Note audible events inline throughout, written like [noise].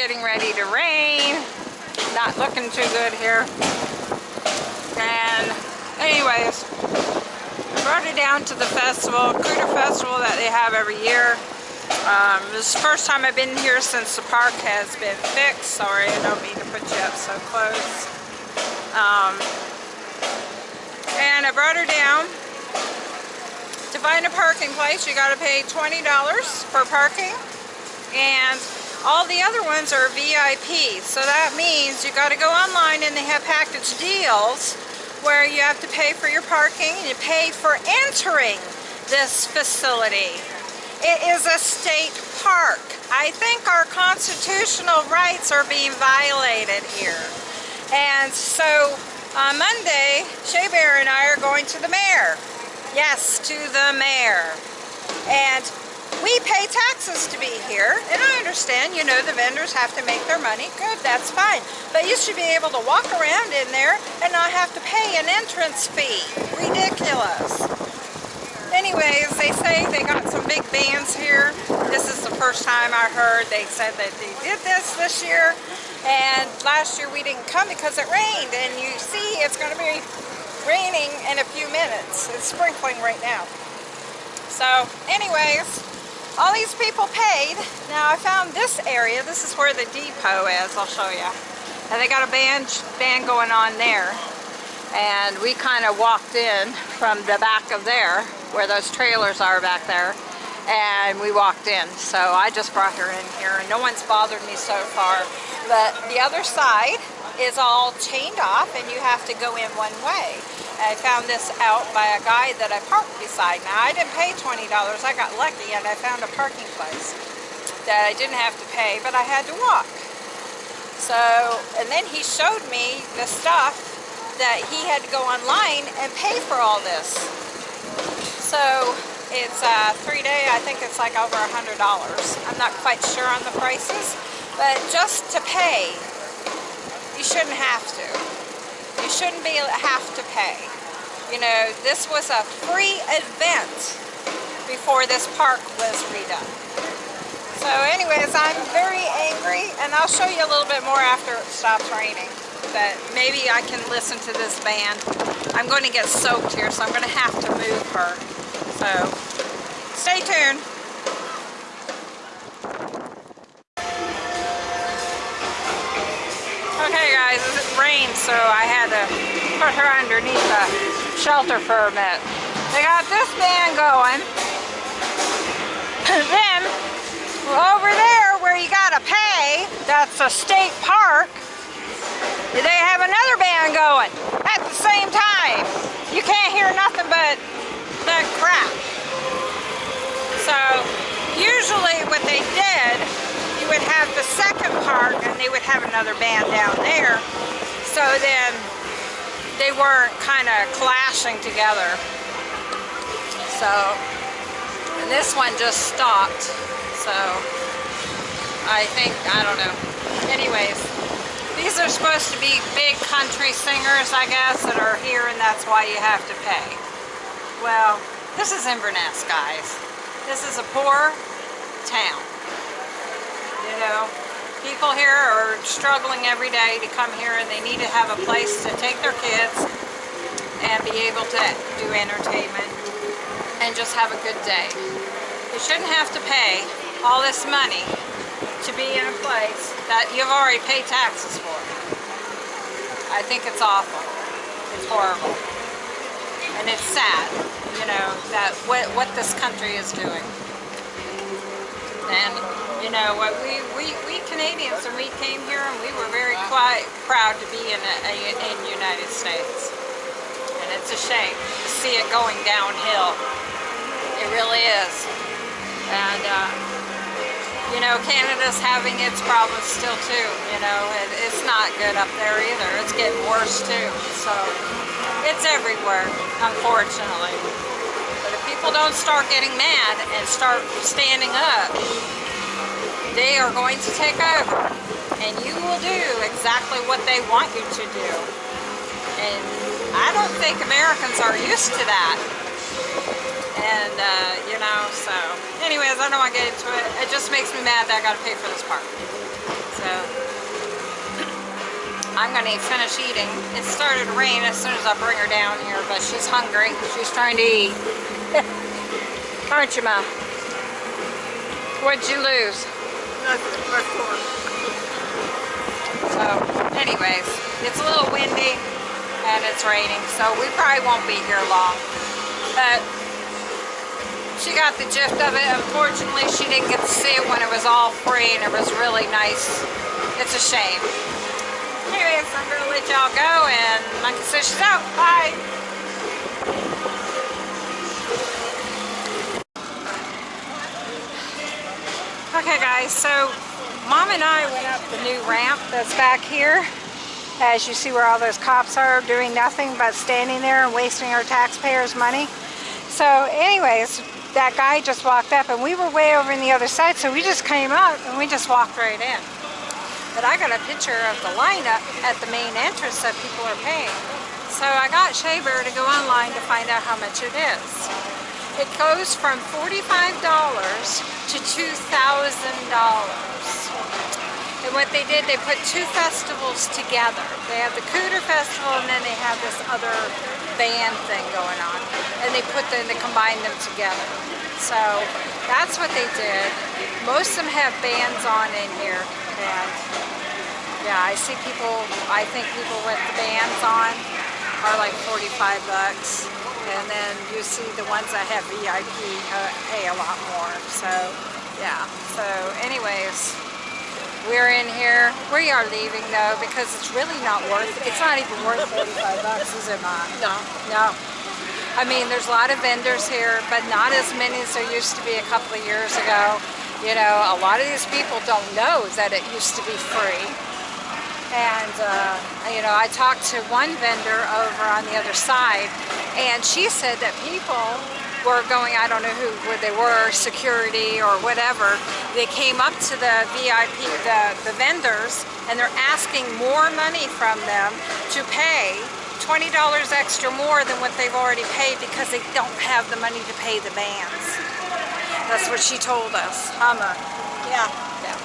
getting ready to rain. Not looking too good here. And anyways, brought her down to the festival, Cooter Festival that they have every year. Um, this is the first time I've been here since the park has been fixed. Sorry, I don't mean to put you up so close. Um, and I brought her down to find a parking place, you got to pay $20 for parking. And all the other ones are VIP. So that means you got to go online and they have package deals where you have to pay for your parking and you pay for entering this facility. It is a state park. I think our constitutional rights are being violated here. And so on Monday, Shea Bear and I are going to the mayor Yes, to the mayor. And we pay taxes to be here, and I understand, you know, the vendors have to make their money. Good, that's fine. But you should be able to walk around in there and not have to pay an entrance fee. Ridiculous. Anyways, they say they got some big bands here. This is the first time I heard they said that they did this this year. And last year we didn't come because it rained. And you see, it's going to be raining in a few minutes. It's sprinkling right now. So anyways, all these people paid. Now I found this area. This is where the depot is. I'll show you. And they got a band, band going on there. And we kind of walked in from the back of there, where those trailers are back there. And we walked in. So I just brought her in here. And no one's bothered me so far. But the other side is all chained off and you have to go in one way. I found this out by a guy that I parked beside. Now I didn't pay $20, I got lucky and I found a parking place that I didn't have to pay, but I had to walk. So, and then he showed me the stuff that he had to go online and pay for all this. So it's a three day, I think it's like over a $100. I'm not quite sure on the prices, but just to pay you shouldn't have to. You shouldn't be have to pay. You know, this was a free event before this park was redone. So anyways, I'm very angry and I'll show you a little bit more after it stops raining. But maybe I can listen to this band. I'm going to get soaked here, so I'm going to have to move her. So stay tuned. Okay guys, it rained so I had to put her underneath a shelter for a bit. They got this band going. And [coughs] then, over there where you gotta pay, that's a state park, they have another band going at the same time. You can't hear nothing but the crap. So, usually what they did you would have the second part and they would have another band down there. So then they weren't kind of clashing together. So, and this one just stopped. So, I think, I don't know. Anyways, these are supposed to be big country singers, I guess, that are here and that's why you have to pay. Well, this is Inverness, guys. This is a poor town you know, people here are struggling every day to come here and they need to have a place to take their kids and be able to do entertainment and just have a good day. You shouldn't have to pay all this money to be in a place that you've already paid taxes for. I think it's awful. It's horrible. And it's sad, you know, that what, what this country is doing. And you know, what we, we, we Canadians, and we came here and we were very quite proud to be in, a, a, in United States. And it's a shame to see it going downhill. It really is. And, uh, you know, Canada's having its problems still too, you know, it, it's not good up there either. It's getting worse too. So, it's everywhere, unfortunately. But if people don't start getting mad and start standing up, they are going to take over and you will do exactly what they want you to do. And I don't think Americans are used to that. And, uh, you know, so anyways, I don't want to get into it. It just makes me mad that I got to pay for this park. So, I'm to finish eating. It started to rain as soon as I bring her down here, but she's hungry. She's trying to eat. [laughs] Aren't you, Ma? What'd you lose? Nothing, my fork. So, anyways, it's a little windy and it's raining, so we probably won't be here long. But she got the gist of it. Unfortunately, she didn't get to see it when it was all free and it was really nice. It's a shame. Anyways, I'm gonna let y'all go and Monkey says she's out. Bye. Okay guys, so Mom and I went up the new ramp that's back here. As you see where all those cops are doing nothing but standing there and wasting our taxpayers' money. So anyways, that guy just walked up and we were way over in the other side so we just came out and we just walked right in. But I got a picture of the lineup at the main entrance that people are paying. So I got Shea Bear to go online to find out how much it is. It goes from $45 to $2,000. And what they did, they put two festivals together. They have the Cooter Festival and then they have this other band thing going on. And they put them, they combined them together. So that's what they did. Most of them have bands on in here. And yeah, I see people, I think people with the bands on are like 45 bucks. And then you see the ones that have VIP uh, pay a lot more. So yeah, so anyways, we're in here. We are leaving though because it's really not worth It's not even worth 45 bucks, is it not? No. No. I mean, there's a lot of vendors here, but not as many as there used to be a couple of years ago. You know, a lot of these people don't know that it used to be free. And, uh, you know, I talked to one vendor over on the other side, and she said that people were going, I don't know who where they were, security or whatever, they came up to the VIP, the, the vendors, and they're asking more money from them to pay $20 extra more than what they've already paid because they don't have the money to pay the bands. That's what she told us. Hummer. Yeah. Yeah.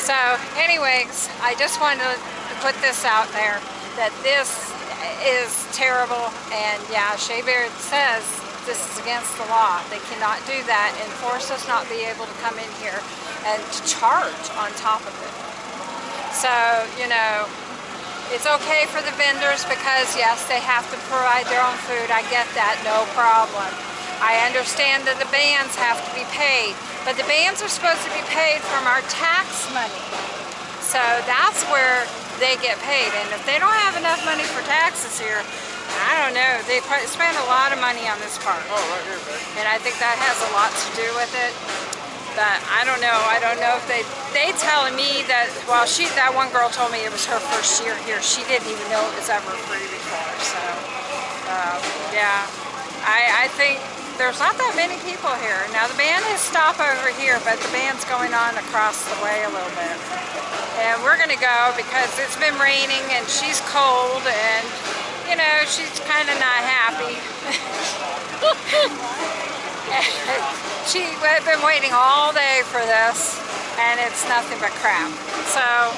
So anyways, I just wanted to put this out there that this is terrible and yeah, Shea Bear says this is against the law. They cannot do that and force us not be able to come in here and to charge on top of it. So, you know, it's okay for the vendors because yes, they have to provide their own food. I get that, no problem. I understand that the bands have to be paid, but the bands are supposed to be paid from our tax money. So that's where they get paid. And if they don't have enough money for taxes here, I don't know. They spend a lot of money on this park. Oh, right here, babe. And I think that has a lot to do with it. But I don't know. I don't know if they they telling me that well she that one girl told me it was her first year here. She didn't even know it was ever free before. So uh, yeah, I I think there's not that many people here. Now the band is stopped over here, but the band's going on across the way a little bit. And we're gonna go because it's been raining and she's cold and you know, she's kind of not happy. [laughs] she had been waiting all day for this, and it's nothing but crap. So,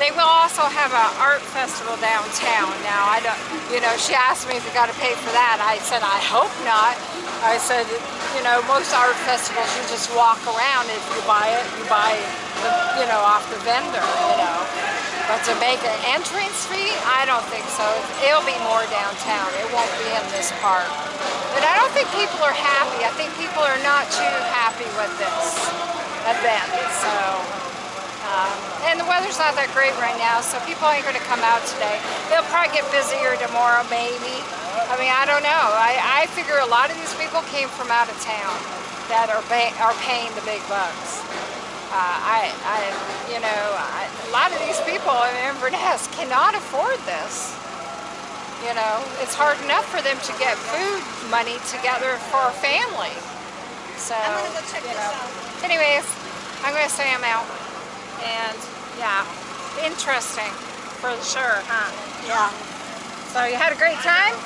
they will also have an art festival downtown. Now, I don't, you know, she asked me if we got to pay for that. I said, I hope not. I said, you know, most art festivals, you just walk around. If you buy it, you buy, the, you know, off the vendor, you know. But to make an entrance fee, I don't think so. It'll be more downtown. It won't be in this park. But I don't think people are happy. I think people are not too happy with this event. So, um, and the weather's not that great right now, so people ain't going to come out today. They'll probably get busier tomorrow, maybe. I mean, I don't know. I, I figure a lot of these people came from out of town that are, are paying the big bucks. Uh, I, I, you know, I, a lot of these people in Inverness cannot afford this. You know, it's hard enough for them to get food money together for a family. So, i'm going to go you know. Anyways, I'm going to say I'm out. And, yeah, interesting for sure, huh? Yeah. So you had a great time?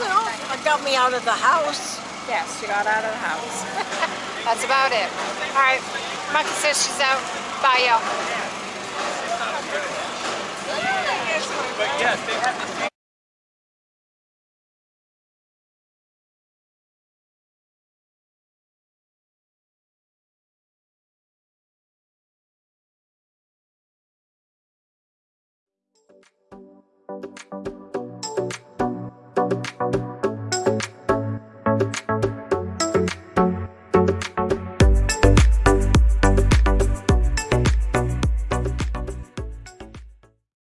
Well, it got me out of the house. Yes, she got out of the house. [laughs] That's about it. All right, Monkey says she's out. Bye, y'all. But yes, they have Thank